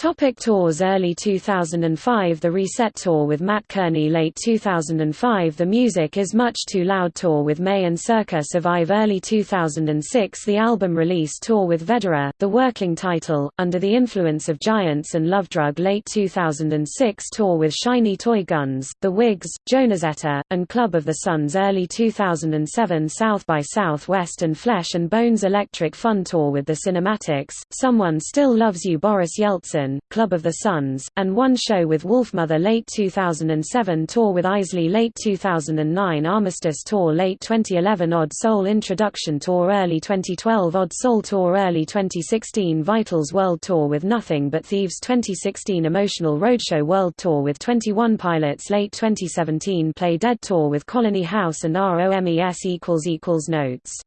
Topic tours Early 2005 The Reset Tour with Mat Kearney. Late 2005 The Music is Much Too Loud Tour with Mae and Circa Survive. Early 2006 The album release tour with Vedera, the working title, Under the Influence of Giants and Love Drug. Late 2006 tour with Shiny Toy Guns, The Whigs, Jonezetta, and Club of the Suns. Early 2007 South by Southwest and Flesh and Bones Electric Fun Tour with the Cinematics, Someone Still Loves You Boris Yeltsin Club of the Suns, and one show with Wolfmother late 2007 tour with Eisley late 2009 Armistice tour late 2011 Odd Soul Introduction tour early 2012 Odd Soul tour early 2016 Vitals World Tour with Nothing But Thieves 2016 Emotional Roadshow World Tour with 21 Pilots late 2017 Play Dead tour with Colony House and ROMES Notes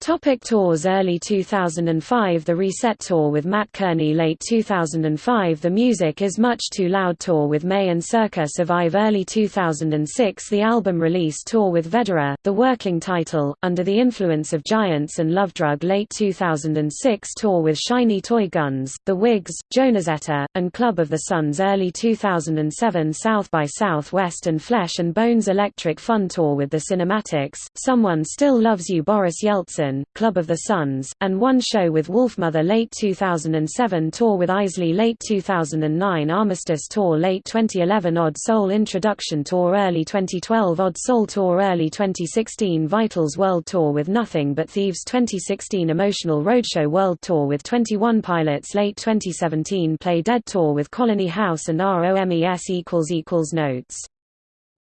Topic tours Early 2005 The Reset Tour with Mat Kearney. Late 2005 The Music is Much Too Loud Tour with Mae and Circa Survive. Early 2006 The album release tour with Vedera, the working title, Under the Influence of Giants and Love Drug. Late 2006 tour with Shiny Toy Guns, The Whigs, Jonezetta, and Club of the Suns. Early 2007 South by Southwest and Flesh and Bones Electric Fun Tour with the Cinematics, Someone Still Loves You Boris Yeltsin Club of the Suns, and one show with Wolfmother late 2007 tour with Eisley late 2009 Armistice tour late 2011 Odd Soul Introduction tour early 2012 Odd Soul tour early 2016 Vitals World Tour with Nothing But Thieves 2016 Emotional Roadshow World Tour with 21 Pilots late 2017 Play Dead tour with Colony House and ROMES Notes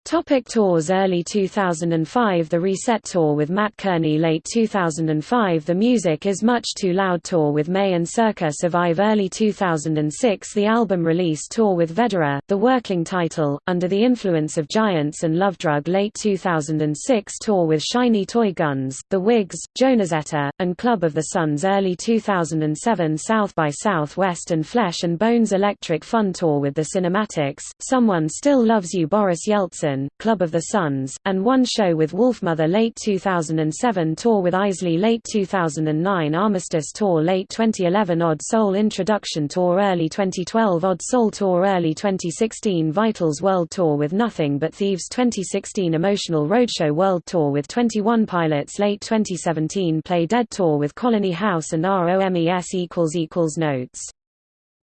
Topic tours Early 2005 The Reset Tour with Mat Kearney. Late 2005 The Music is Much Too Loud Tour with Mae and Circa Survive. Early 2006 The album release tour with Vedera, the working title, Under the Influence of Giants and Love Drug. Late 2006 tour with Shiny Toy Guns, The Whigs, Jonezetta, and Club of the Suns. Early 2007 South by Southwest and Flesh and Bones Electric Fun Tour with the Cinematics, Someone Still Loves You Boris Yeltsin Club of the Suns, and one show with Wolfmother late 2007 tour with Eisley late 2009 Armistice tour late 2011 Odd Soul Introduction tour early 2012 Odd Soul tour early 2016 Vitals World Tour with Nothing But Thieves 2016 Emotional Roadshow World Tour with 21 Pilots late 2017 Play Dead tour with Colony House and ROMES Notes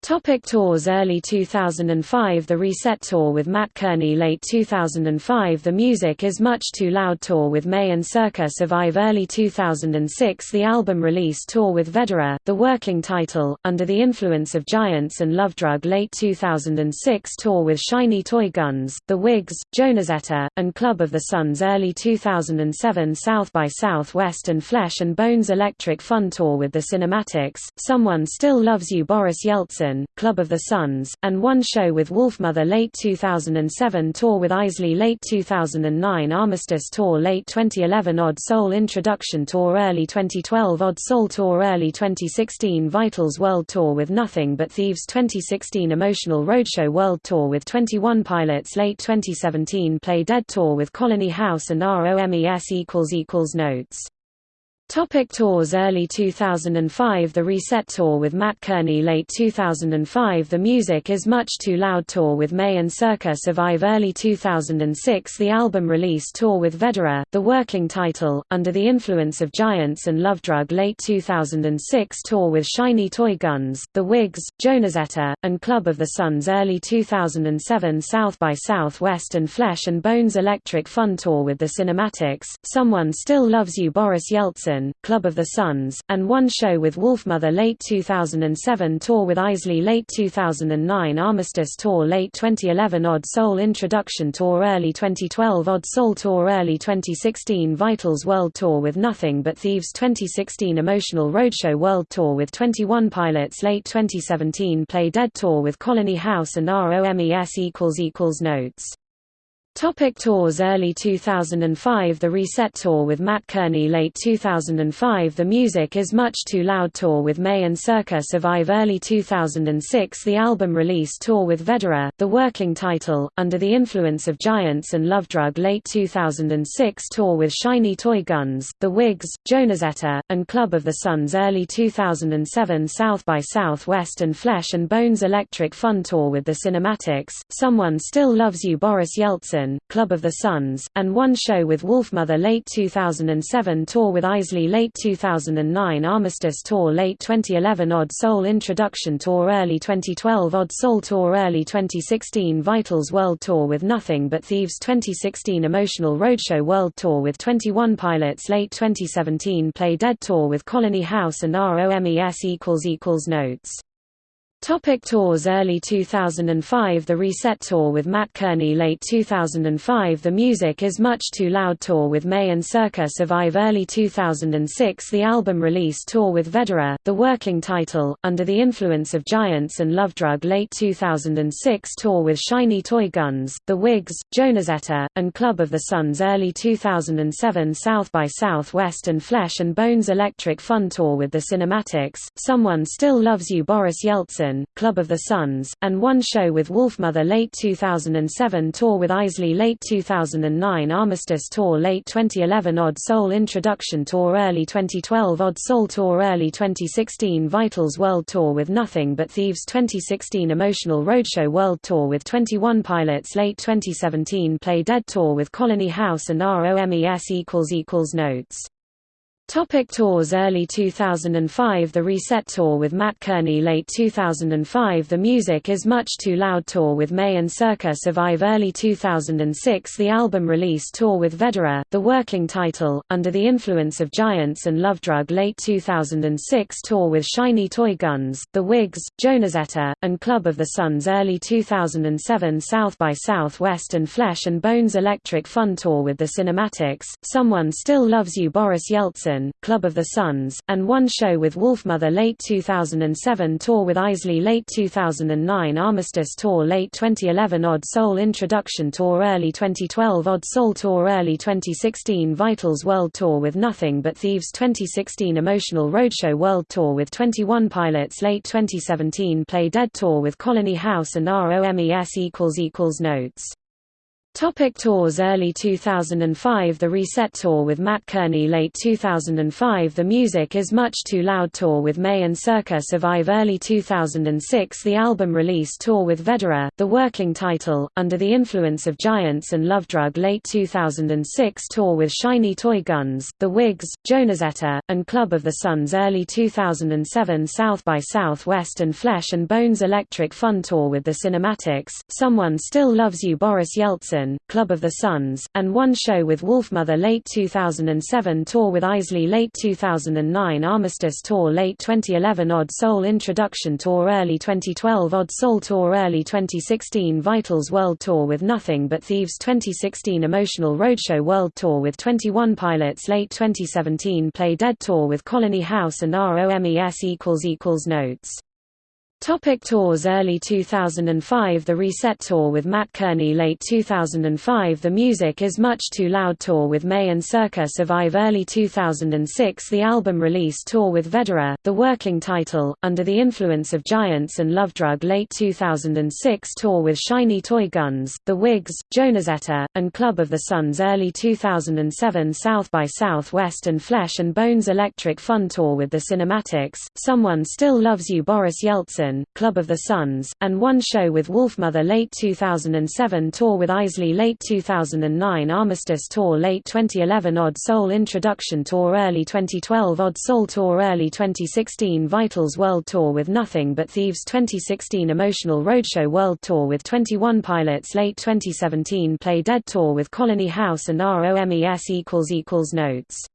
Topic tours Early 2005 The Reset Tour with Mat Kearney. Late 2005 The Music is Much Too Loud Tour with Mae and Circa Survive. Early 2006 The album release tour with Vedera, the working title, Under the Influence of Giants and Love Drug. Late 2006 tour with Shiny Toy Guns, The Whigs, Jonezetta, and Club of the Suns. Early 2007 South by Southwest and Flesh and Bones Electric Fun Tour with the Cinematics, Someone Still Loves You Boris Yeltsin Club of the Suns, and one show with Wolfmother late 2007 tour with Eisley late 2009 Armistice tour late 2011 Odd Soul Introduction tour early 2012 Odd Soul tour early 2016 Vitals World Tour with Nothing But Thieves 2016 Emotional Roadshow World Tour with 21 Pilots late 2017 Play Dead tour with Colony House and ROMES Notes Topic tours Early 2005 The Reset Tour with Mat Kearney. Late 2005 The Music is Much Too Loud Tour with Mae and Circa Survive. Early 2006 The album release tour with Vedera, the working title, Under the Influence of Giants and Love Drug. Late 2006 tour with Shiny Toy Guns, The Whigs, Jonezetta, and Club of the Suns. Early 2007 South by Southwest and Flesh and Bones Electric Fun Tour with the Cinematics, Someone Still Loves You Boris Yeltsin Club of the Suns, and one show with Wolfmother late 2007 tour with Eisley late 2009 Armistice tour late 2011 Odd Soul Introduction tour early 2012 Odd Soul tour early 2016 Vitals World Tour with Nothing But Thieves 2016 Emotional Roadshow World Tour with 21 Pilots late 2017 Play Dead tour with Colony House and ROMES Notes Topic tours Early 2005 The Reset Tour with Mat Kearney. Late 2005 The Music is Much Too Loud Tour with Mae and Circa Survive. Early 2006 The album release tour with Vedera, the working title, Under the Influence of Giants and Love Drug. Late 2006 tour with Shiny Toy Guns, The Whigs, Jonezetta, and Club of the Suns. Early 2007 South by Southwest and Flesh and Bones Electric Fun Tour with the Cinematics, Someone Still Loves You Boris Yeltsin Club of the Suns, and one show with Wolfmother late 2007 tour with Eisley late 2009 Armistice tour late 2011 Odd Soul Introduction tour early 2012 Odd Soul tour early 2016 Vitals World Tour with Nothing But Thieves 2016 Emotional Roadshow World Tour with 21 Pilots late 2017 Play Dead tour with Colony House and ROMES Notes Topic tours Early 2005 The Reset Tour with Mat Kearney. Late 2005 The Music is Much Too Loud Tour with Mae and Circa Survive. Early 2006 The album release tour with Vedera, the working title, Under the Influence of Giants and Love Drug. Late 2006 tour with Shiny Toy Guns, The Whigs, Jonezetta, and Club of the Suns. Early 2007 South by Southwest and Flesh and Bones Electric Fun Tour with the Cinematics, Someone Still Loves You Boris Yeltsin Club of the Suns, and one show with Wolfmother late 2007 tour with Eisley late 2009 Armistice tour late 2011 Odd Soul Introduction tour early 2012 Odd Soul tour early 2016 Vitals World Tour with Nothing But Thieves 2016 Emotional Roadshow World Tour with 21 Pilots late 2017 Play Dead tour with Colony House and ROMES Notes Topic tours Early 2005 The Reset Tour with Mat Kearney. Late 2005 The Music is Much Too Loud Tour with Mae and Circa Survive. Early 2006 The album release tour with Vedera, the working title, Under the Influence of Giants and Love Drug. Late 2006 tour with Shiny Toy Guns, The Whigs, Jonezetta, and Club of the Suns. Early 2007 South by Southwest and Flesh and Bones Electric Fun Tour with the Cinematics, Someone Still Loves You Boris Yeltsin Club of the Suns, and one show with Wolfmother late 2007 tour with Eisley late 2009 Armistice tour late 2011 Odd Soul Introduction tour early 2012 Odd Soul tour early 2016 Vitals World Tour with Nothing But Thieves 2016 Emotional Roadshow World Tour with 21 Pilots late 2017 Play Dead tour with Colony House and ROMES Notes Topic tours Early 2005 The Reset Tour with Mat Kearney. Late 2005 The Music is Much Too Loud Tour with Mae and Circa Survive. Early 2006 The album release tour with Vedera, the working title, Under the Influence of Giants and Love Drug. Late 2006 tour with Shiny Toy Guns, The Whigs, Jonezetta, and Club of the Suns. Early 2007 South by Southwest and Flesh and Bones Electric Fun Tour with the Cinematics, Someone Still Loves You Boris Yeltsin Club of the Suns, and one show with Wolfmother late 2007 tour with Eisley late 2009 Armistice tour late 2011 Odd Soul Introduction tour early 2012 Odd Soul tour early 2016 Vitals World Tour with Nothing But Thieves 2016 Emotional Roadshow World Tour with 21 Pilots late 2017 Play Dead tour with Colony House and ROMES Notes Topic tours Early 2005 The Reset Tour with Mat Kearney. Late 2005 The Music is Much Too Loud Tour with Mae and Circa Survive. Early 2006 The album release tour with Vedera, the working title, Under the Influence of Giants and Love Drug. Late 2006 tour with Shiny Toy Guns, The Whigs, Jonezetta, and Club of the Suns. Early 2007 South by Southwest and Flesh and Bones Electric Fun Tour with the Cinematics, Someone Still Loves You. Boris Yeltsin Club of the Suns, and one show with Wolfmother late 2007 tour with Eisley late 2009 Armistice tour late 2011 Odd Soul Introduction tour early 2012 Odd Soul tour early 2016 Vitals World Tour with Nothing But Thieves 2016 Emotional Roadshow World Tour with 21 Pilots late 2017 Play Dead tour with Colony House and ROMES Notes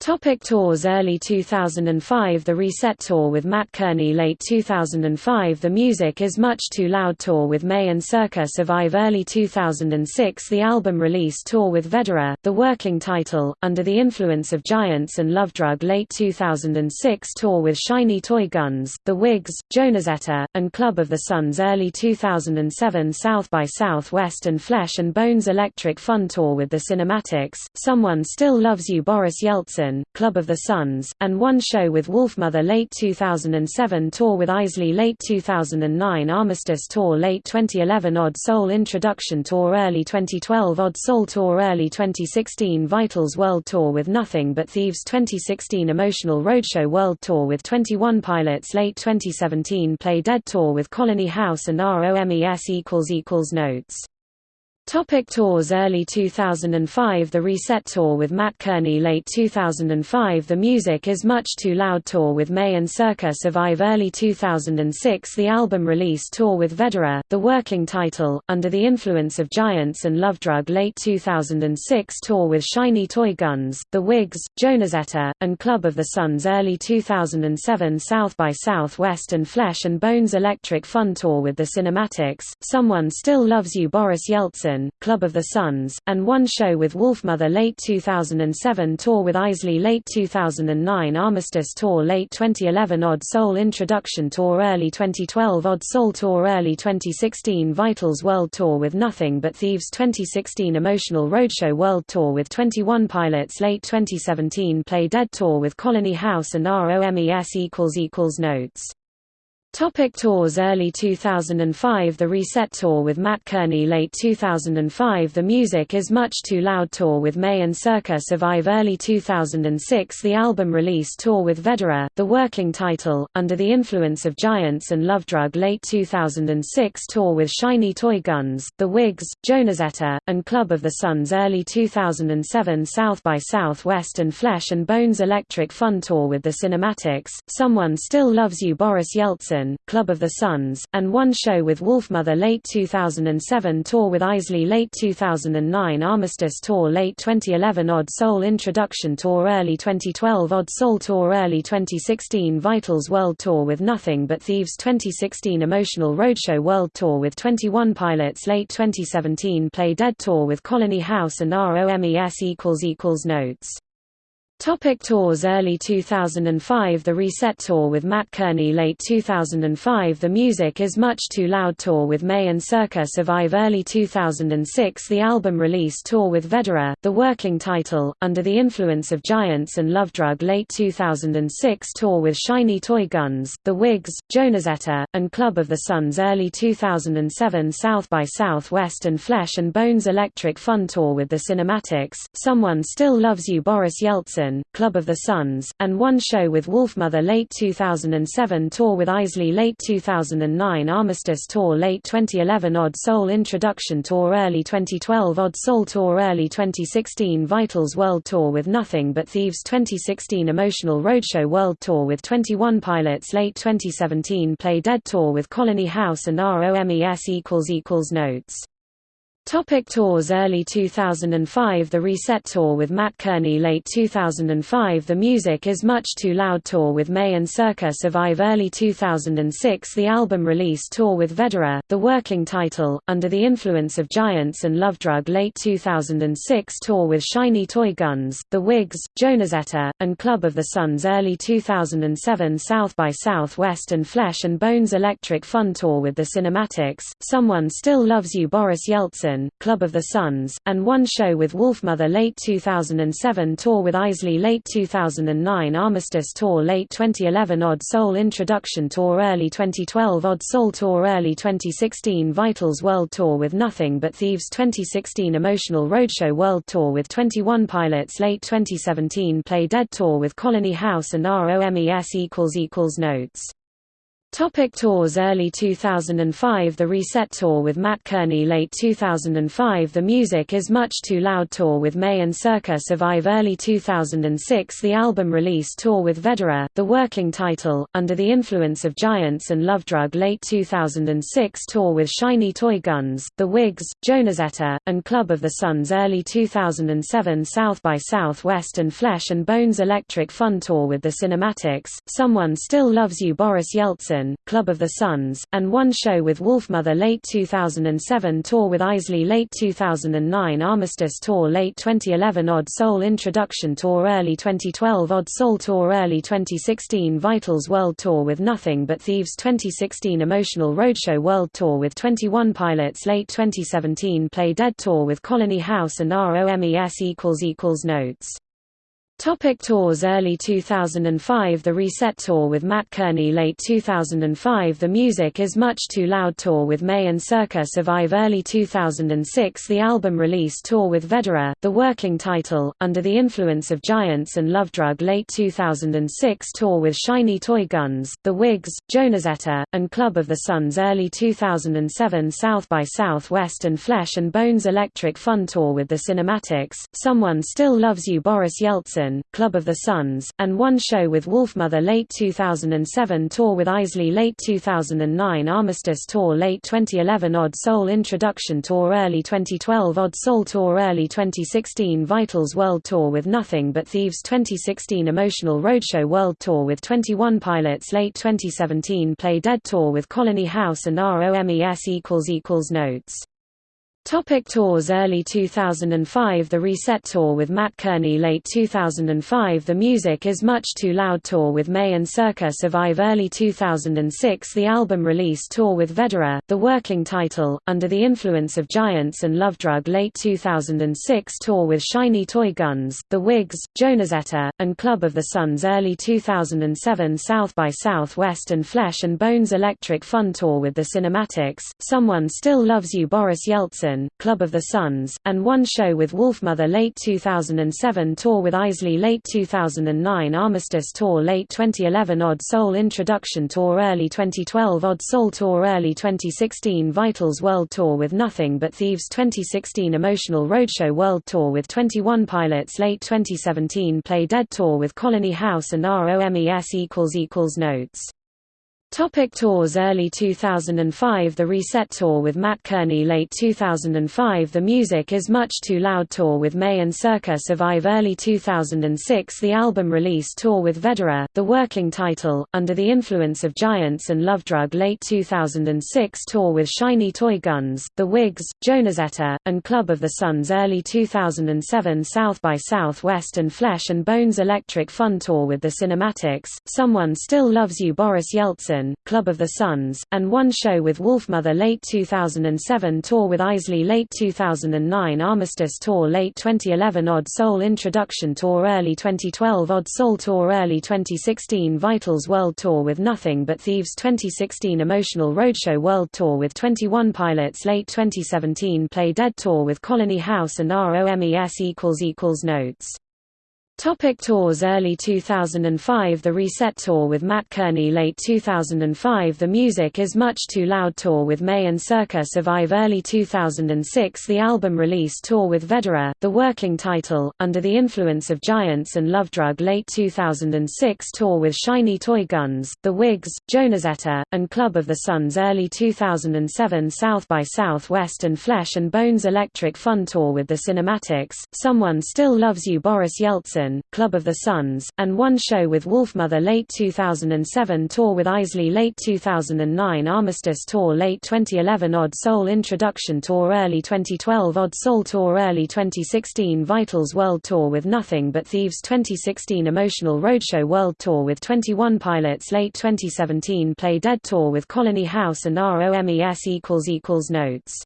Topic tours Early 2005 The Reset Tour with Mat Kearney. Late 2005 The Music Is Much Too Loud Tour with Mae and Circa Survive. Early 2006 The album release tour with Vedera, the working title, Under the Influence of Giants and Love Drug. Late 2006 tour with Shiny Toy Guns, The Whigs, Jonezetta, and Club of the Suns. Early 2007 South by Southwest and Flesh and Bones Electric Fun Tour with the Cinematics, Someone Still Loves You Boris Yeltsin Club of the Suns, and one show with Wolfmother late 2007 tour with Eisley late 2009 Armistice tour late 2011 Odd Soul Introduction tour early 2012 Odd Soul tour early 2016 Vitals World Tour with Nothing But Thieves 2016 Emotional Roadshow World Tour with 21 Pilots late 2017 Play Dead tour with Colony House and ROMES Notes Topic tours Early 2005 The Reset Tour with Mat Kearney. Late 2005 The Music Is Much Too Loud Tour with Mae and Circa Survive Early 2006 The album release tour with Vedera, the working title, Under the Influence of Giants and Love Drug. Late 2006 tour with Shiny Toy Guns, The Whigs, Jonezetta, and Club of the Suns. Early 2007 South by Southwest and Flesh and Bones Electric Fun Tour with the Cinematics, Someone Still Loves You Boris Yeltsin Club of the Suns, and one show with Wolfmother late 2007 tour with Eisley late 2009 Armistice tour late 2011 Odd Soul Introduction tour early 2012 Odd Soul tour early 2016 Vitals World Tour with Nothing But Thieves 2016 Emotional Roadshow World Tour with 21 Pilots late 2017 Play Dead tour with Colony House and ROMES Notes Topic tours Early 2005 The Reset Tour with Mat Kearney. Late 2005 The Music Is Much Too Loud Tour with Mae and Circa Survive. Early 2006 The album release tour with Vedera, the working title, Under the Influence of Giants and Love Drug. Late 2006 tour with Shiny Toy Guns, The Whigs, Jonezetta, and Club of the Suns. Early 2007 South by Southwest and Flesh and Bones Electric Fun Tour with the Cinematics, Someone Still Loves You Boris Yeltsin Club of the Suns, and one show with Wolfmother late 2007 tour with Eisley late 2009 Armistice tour late 2011 Odd Soul Introduction tour early 2012 Odd Soul tour early 2016 Vitals World Tour with Nothing But Thieves 2016 Emotional Roadshow World Tour with 21 Pilots late 2017 Play Dead tour with Colony House and ROMES Notes Topic tours Early 2005 The Reset Tour with Mat Kearney. Late 2005 The Music Is Much Too Loud Tour with Mae and Circa Survive. Early 2006 The album release tour with Vedera, the working title, Under the Influence of Giants and Love Drug. Late 2006 tour with Shiny Toy Guns, The Whigs, Jonezetta, and Club of the Suns. Early 2007 South by Southwest and Flesh and Bones Electric Fun Tour with the Cinematics, Someone Still Loves You Boris Yeltsin Club of the Suns, and one show with Wolfmother late 2007 tour with Eisley late 2009 Armistice tour late 2011 Odd Soul Introduction tour early 2012 Odd Soul tour early 2016 Vitals World Tour with Nothing But Thieves 2016 Emotional Roadshow World Tour with 21 Pilots late 2017 Play Dead tour with Colony House and ROMES Notes Topic tours Early 2005 The Reset Tour with Mat Kearney. Late 2005 The Music Is Much Too Loud Tour with Mae and Circa Survive. Early 2006 The album release tour with Vedera, the working title, Under the Influence of Giants and Love Drug. Late 2006 tour with Shiny Toy Guns, The Whigs, Jonezetta, and Club of the Suns. Early 2007 South by Southwest and Flesh and Bones Electric Fun Tour with the Cinematics, Someone Still Loves You Boris Yeltsin Club of the Suns, and one show with Wolfmother late 2007 tour with Eisley late 2009 Armistice tour late 2011 Odd Soul Introduction tour early 2012 Odd Soul tour early 2016 Vitals World Tour with Nothing But Thieves 2016 Emotional Roadshow World Tour with 21 Pilots late 2017 Play Dead tour with Colony House and ROMES Notes Topic tours Early 2005 The Reset Tour with Mat Kearney. Late 2005 The Music is Much Too Loud Tour with Mae and Circa Survive. Early 2006 The album release tour with Vedera, the working title, Under the Influence of Giants and Love Drug. Late 2006 tour with Shiny Toy Guns, The Whigs, Jonezetta, and Club of the Suns. Early 2007 South by Southwest and Flesh and Bones Electric Fun Tour with the Cinematics, Someone Still Loves You Boris Yeltsin Club of the Suns, and one show with Wolfmother late 2007 tour with Eisley late 2009 Armistice tour late 2011 Odd Soul Introduction tour early 2012 Odd Soul tour early 2016 Vitals World Tour with Nothing But Thieves 2016 Emotional Roadshow World Tour with 21 Pilots late 2017 Play Dead tour with Colony House and ROMES Notes Topic tours Early 2005 The Reset Tour with Mat Kearney. Late 2005 The Music is Much Too Loud Tour with Mae and Circa Survive. Early 2006 The album release tour with Vedera, the working title, Under the Influence of Giants and Love Drug. Late 2006 tour with Shiny Toy Guns, The Whigs, Jonezetta, and Club of the Suns. Early 2007 South by Southwest and Flesh and Bones Electric Fun Tour with the Cinematics, Someone Still Loves You Boris Yeltsin Club of the Suns, and one show with Wolfmother late 2007 tour with Eisley late 2009 Armistice tour late 2011 Odd Soul Introduction tour early 2012 Odd Soul tour early 2016 Vitals World Tour with Nothing But Thieves 2016 Emotional Roadshow World Tour with 21 Pilots late 2017 Play Dead tour with Colony House and ROMES Notes Topic tours Early 2005 The Reset Tour with Mat Kearney. Late 2005 The Music is Much Too Loud Tour with Mae and Circa Survive. Early 2006 The album release tour with Vedera, the working title, Under the Influence of Giants and Love Drug. Late 2006 tour with Shiny Toy Guns, The Whigs, Jonezetta, and Club of the Suns. Early 2007 South by Southwest and Flesh and Bones Electric Fun Tour with the Cinematics, Someone Still Loves You Boris Yeltsin Club of the Suns, and one show with Wolfmother late 2007 tour with Eisley late 2009 Armistice tour late 2011 Odd Soul Introduction tour early 2012 Odd Soul tour early 2016 Vitals World Tour with Nothing But Thieves 2016 Emotional Roadshow World Tour with 21 Pilots late 2017 Play Dead tour with Colony House and ROMES Notes Topic tours Early 2005 The Reset Tour with Mat Kearney. Late 2005 The Music is Much Too Loud Tour with Mae and Circa Survive. Early 2006 The album release tour with Vedera, the working title, Under the Influence of Giants and Love Drug. Late 2006 tour with Shiny Toy Guns, The Whigs, Jonezetta, and Club of the Suns. Early 2007 South by Southwest and Flesh and Bones Electric Fun Tour with the Cinematics, Someone Still Loves You Boris Yeltsin Club of the Suns, and one show with Wolfmother late 2007 tour with Eisley late 2009 Armistice tour late 2011 Odd Soul Introduction tour early 2012 Odd Soul tour early 2016 Vitals World Tour with Nothing But Thieves 2016 Emotional Roadshow World Tour with 21 Pilots late 2017 Play Dead tour with Colony House and ROMES Notes Topic tours Early 2005 The Reset Tour with Mat Kearney. Late 2005 The Music is Much Too Loud Tour with Mae and Circa Survive. Early 2006 The album release tour with Vedera, the working title, Under the Influence of Giants and Love Drug. Late 2006 tour with Shiny Toy Guns, The Whigs, Jonezetta, and Club of the Suns. Early 2007 South by Southwest and Flesh and Bones Electric Fun Tour with the Cinematics, Someone Still Loves You Boris Yeltsin Club of the Suns, and one show with Wolfmother late 2007 tour with Eisley late 2009 Armistice tour late 2011 Odd Soul Introduction tour early 2012 Odd Soul tour early 2016 Vitals World Tour with Nothing But Thieves 2016 Emotional Roadshow World Tour with 21 Pilots late 2017 Play Dead tour with Colony House and ROMES Notes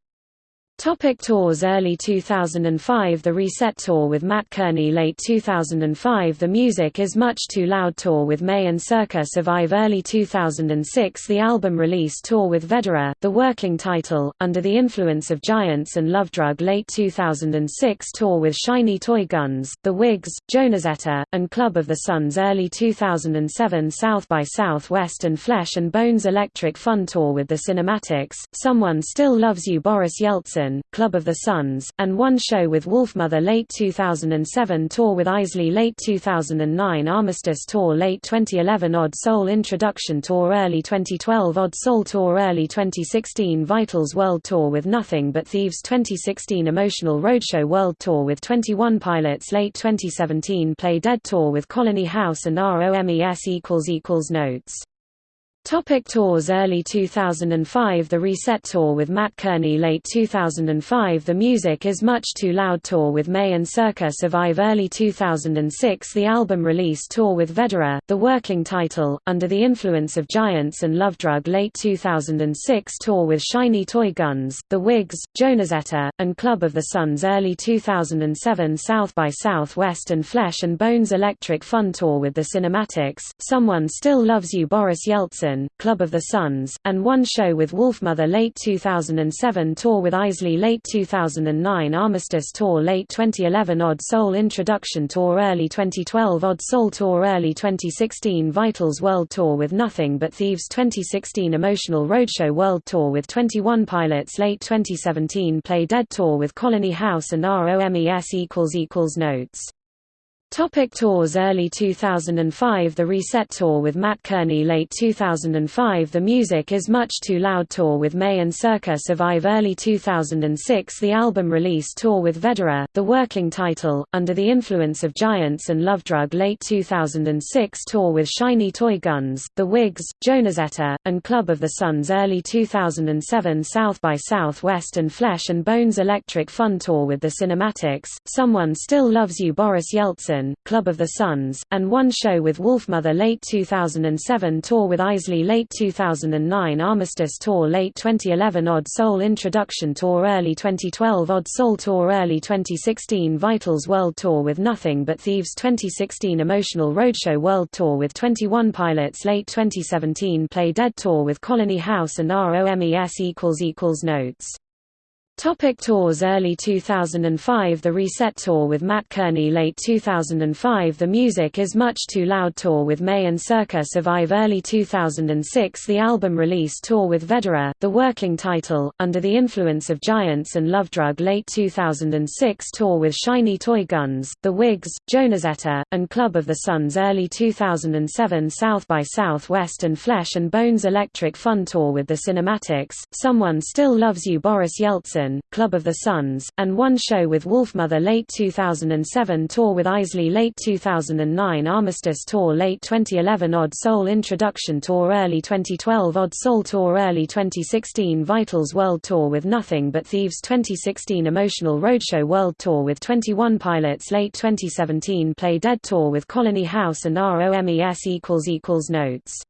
Topic tours Early 2005 The Reset Tour with Mat Kearney. Late 2005 The Music is Much Too Loud Tour with Mae and Circa Survive. Early 2006 The album release tour with Vedera, the working title, Under the Influence of Giants and Love Drug. Late 2006 tour with Shiny Toy Guns, The Whigs, Jonezetta, and Club of the Suns. Early 2007 South by Southwest and Flesh and Bones Electric Fun Tour with the Cinematics, Someone Still Loves You Boris Yeltsin Club of the Suns, and one show with Wolfmother late 2007 tour with Eisley late 2009 Armistice tour late 2011 Odd Soul Introduction tour early 2012 Odd Soul tour early 2016 Vitals World Tour with Nothing But Thieves 2016 Emotional Roadshow World Tour with 21 Pilots late 2017 Play Dead tour with Colony House and ROMES Notes Topic tours Early 2005 The Reset Tour with Mat Kearney. Late 2005 The Music is Much Too Loud Tour with Mae and Circa Survive. Early 2006 The album release tour with Vedera, the working title, Under the Influence of Giants and Love Drug. Late 2006 tour with Shiny Toy Guns, The Whigs, Jonezetta, and Club of the Suns. Early 2007 South by Southwest and Flesh and Bones Electric Fun Tour with the Cinematics, Someone Still Loves You Boris Yeltsin Club of the Suns, and one show with Wolfmother late 2007 tour with Eisley late 2009 Armistice tour late 2011 Odd Soul Introduction tour early 2012 Odd Soul tour early 2016 Vitals World Tour with Nothing But Thieves 2016 Emotional Roadshow World Tour with 21 Pilots late 2017 Play Dead tour with Colony House and ROMES Notes Topic tours Early 2005 The Reset Tour with Mat Kearney. Late 2005 The Music is Much Too Loud Tour with Mae and Circa Survive. Early 2006 The album release tour with Vedera, the working title, Under the Influence of Giants and Love Drug. Late 2006 tour with Shiny Toy Guns, The Whigs, Jonezetta, and Club of the Suns. Early 2007 South by Southwest and Flesh and Bones Electric Fun Tour with the Cinematics, Someone Still Loves You Boris Yeltsin Club of the Suns, and one show with Wolfmother late 2007 tour with Eisley late 2009 Armistice tour late 2011 Odd Soul Introduction tour early 2012 Odd Soul tour early 2016 Vitals World Tour with Nothing But Thieves 2016 Emotional Roadshow World Tour with 21 Pilots late 2017 Play Dead tour with Colony House and ROMES Notes Topic tours Early 2005 The Reset Tour with Mat Kearney. Late 2005 The Music is Much Too Loud Tour with Mae and Circa Survive. Early 2006 The album release tour with Vedera, the working title, Under the Influence of Giants and Love Drug. Late 2006 tour with Shiny Toy Guns, The Whigs, Jonezetta, and Club of the Suns. Early 2007 South by Southwest and Flesh and Bones Electric Fun Tour with the Cinematics, Someone Still Loves You Boris Yeltsin Club of the Suns, and one show with Wolfmother late 2007 tour with Eisley late 2009 Armistice tour late 2011 Odd Soul Introduction tour early 2012 Odd Soul tour early 2016 Vitals World Tour with Nothing But Thieves 2016 Emotional Roadshow World Tour with 21 Pilots late 2017 Play Dead tour with Colony House and ROMES Notes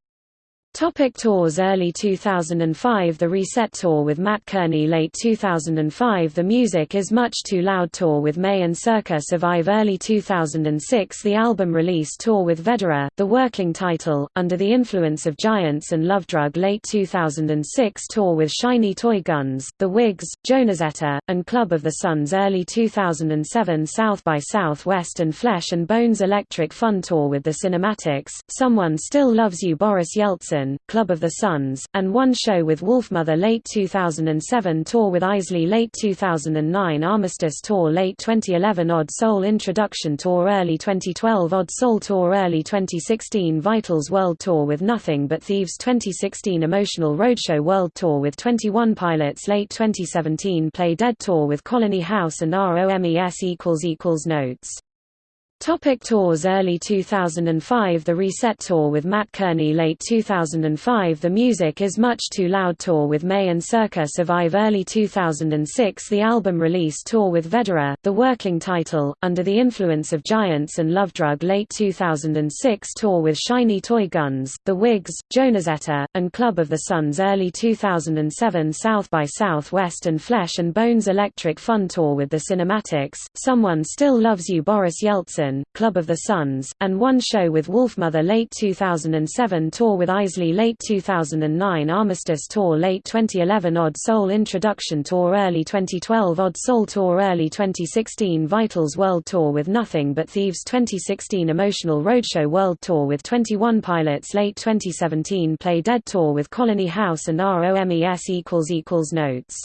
Topic tours Early 2005 The Reset Tour with Mat Kearney. Late 2005 The Music is Much Too Loud Tour with Mae and Circa Survive. Early 2006 The album release tour with Vedera, the working title, Under the Influence of Giants and Love Drug. Late 2006 tour with Shiny Toy Guns, The Whigs, Jonezetta, and Club of the Suns. Early 2007 South by Southwest and Flesh and Bones Electric Fun Tour with the Cinematics, Someone Still Loves You Boris Yeltsin Club of the Suns, and one show with Wolfmother late 2007 tour with Eisley late 2009 Armistice tour late 2011 Odd Soul Introduction tour early 2012 Odd Soul tour early 2016 Vitals World Tour with Nothing But Thieves 2016 Emotional Roadshow World Tour with 21 Pilots late 2017 Play Dead tour with Colony House and ROMES Notes Topic tours Early 2005 The Reset Tour with Mat Kearney. Late 2005 The Music is Much Too Loud Tour with Mae and Circa Survive. Early 2006 The album release tour with Vedera, the working title, Under the Influence of Giants and Love Drug. Late 2006 tour with Shiny Toy Guns, The Whigs, Jonezetta, and Club of the Suns. Early 2007 South by Southwest and Flesh and Bones Electric Fun Tour with the Cinematics, Someone Still Loves You Boris Yeltsin Club of the Suns, and one show with Wolfmother late 2007 tour with Eisley late 2009 Armistice tour late 2011 Odd Soul Introduction tour early 2012 Odd Soul tour early 2016 Vitals World Tour with Nothing But Thieves 2016 Emotional Roadshow World Tour with 21 Pilots late 2017 Play Dead tour with Colony House and ROMES Notes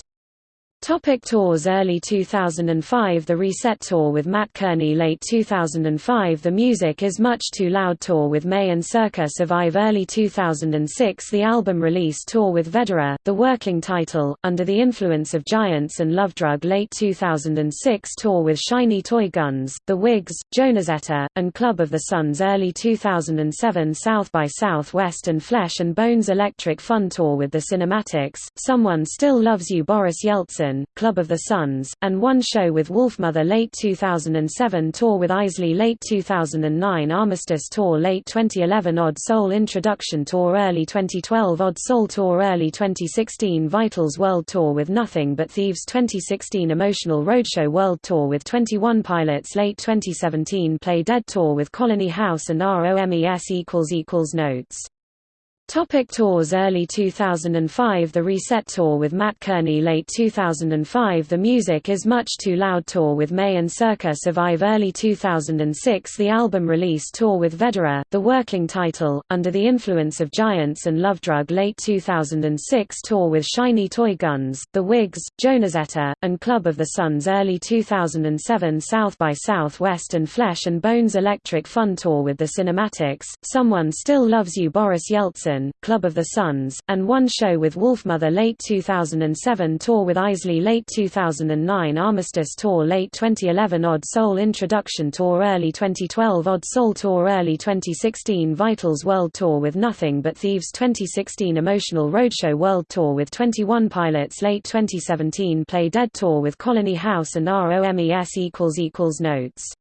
Topic tours Early 2005 The Reset Tour with Mat Kearney. Late 2005 The Music is Much Too Loud Tour with Mae and Circa Survive. Early 2006 The album release tour with Vedera, the working title, Under the Influence of Giants and Love Drug. Late 2006 tour with Shiny Toy Guns, The Whigs, Jonezetta, and Club of the Suns. Early 2007 South by Southwest and Flesh and Bones Electric Fun Tour with the Cinematics, Someone Still Loves You Boris Yeltsin Club of the Suns, and one show with Wolfmother late 2007 tour with Eisley late 2009 Armistice tour late 2011 Odd Soul Introduction tour early 2012 Odd Soul tour early 2016 Vitals World Tour with Nothing But Thieves 2016 Emotional Roadshow World Tour with 21 Pilots late 2017 Play Dead tour with Colony House and ROMES Notes Topic tours Early 2005 The Reset Tour with Mat Kearney. Late 2005 The Music is Much Too Loud Tour with Mae and Circa Survive. Early 2006 The album release tour with Vedera, the working title, Under the Influence of Giants and Love Drug. Late 2006 tour with Shiny Toy Guns, The Whigs, Jonezetta, and Club of the Suns. Early 2007 South by Southwest and Flesh and Bones Electric Fun Tour with the Cinematics, Someone Still Loves You Boris Yeltsin Club of the Suns, and one show with Wolfmother late 2007 tour with Eisley late 2009 Armistice tour late 2011 Odd Soul Introduction tour early 2012 Odd Soul tour early 2016 Vitals World Tour with Nothing But Thieves 2016 Emotional Roadshow World Tour with 21 Pilots late 2017 Play Dead tour with Colony House and ROMES Notes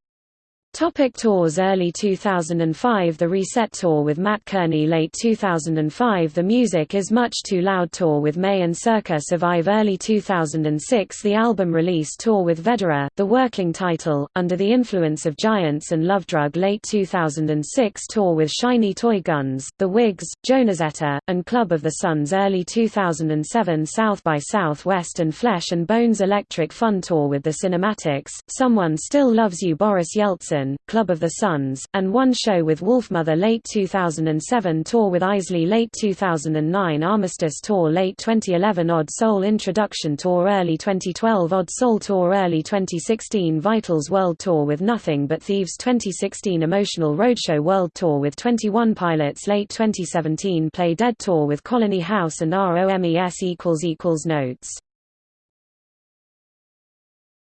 Topic tours Early 2005 The Reset Tour with Mat Kearney. Late 2005 The Music is Much Too Loud Tour with Mae and Circa Survive. Early 2006 The album release tour with Vedera, the working title, Under the Influence of Giants and Love Drug. Late 2006 tour with Shiny Toy Guns, The Whigs, Jonezetta, and Club of the Suns. Early 2007 South by Southwest and Flesh and Bones Electric Fun Tour with the Cinematics, Someone Still Loves You Boris Yeltsin Club of the Suns, and one show with Wolfmother late 2007 tour with Eisley late 2009 Armistice tour late 2011 Odd Soul Introduction tour early 2012 Odd Soul tour early 2016 Vitals World Tour with Nothing But Thieves 2016 Emotional Roadshow World Tour with 21 Pilots late 2017 Play Dead tour with Colony House and ROMES equals equals Notes